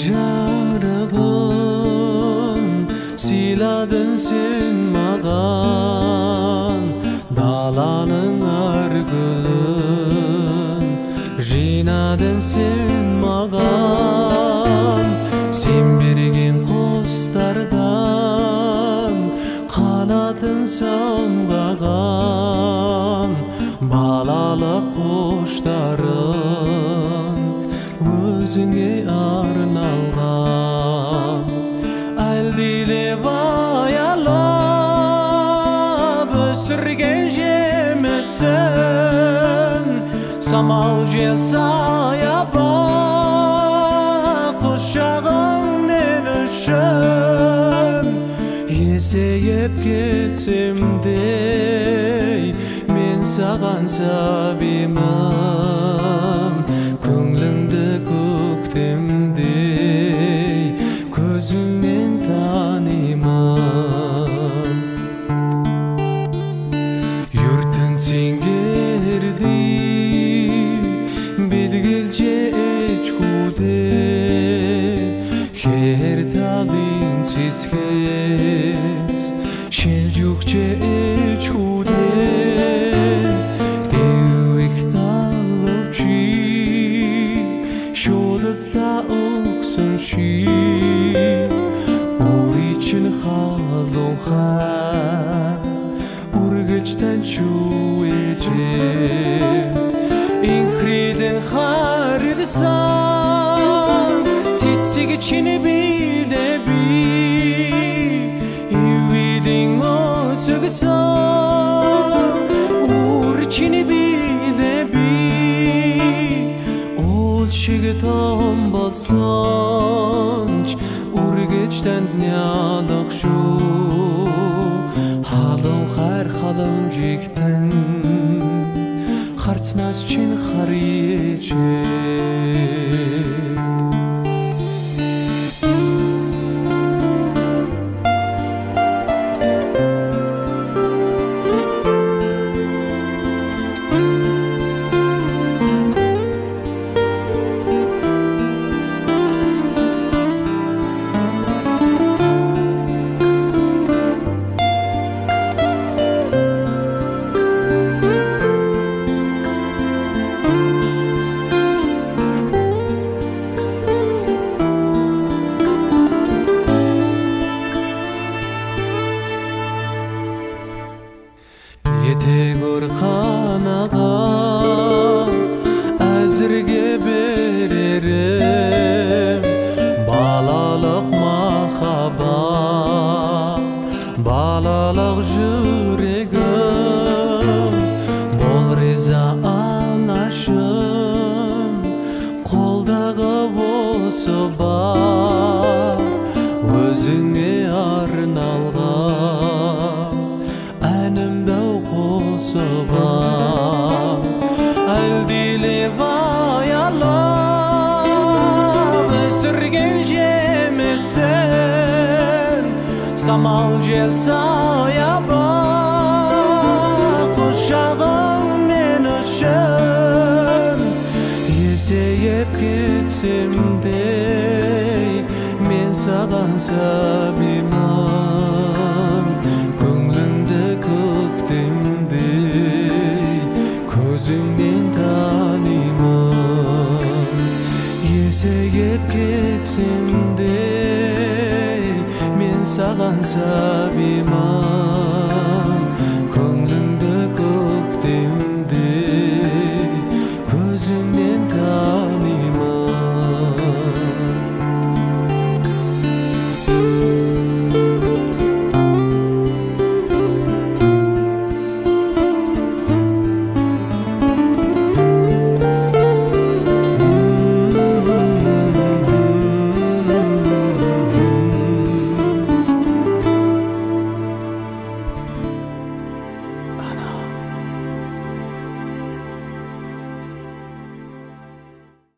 жарығым сыйладың сен маған даланың әр гүлін жинадың сен маған сен берген құстардан қанатын самғаған балалық құштарым өзүңө арналган әлдилеп аялап өсүрген жемешсің самал жел саяба құшағыңнен үшін есейіп кетсем де мен саған сабимын эцгээс шилж өгч ээж хүүдээ дэвэх талвчи шуудад та өгсөн ши. Өрий чин халуун хаа үргэлж тань шүү ээжээ инхридэн харгасан цэцэг чиний би осыгсан Ур чини билеби Ол шигитон болсонч Ургычтан днялык шу Халым хар халым жиктен Харцнас чин харьече етегөр ханага әзірге берерім балалық махаббат балалық жүрегім бол риза анашым қолдағы осы бар самал жел саяба құшағың мен үшін есейіп кетсем де мен саған сабимын көңліңді көктемдей көзіңнен танимын есейіп кетсем де мен саған сабимын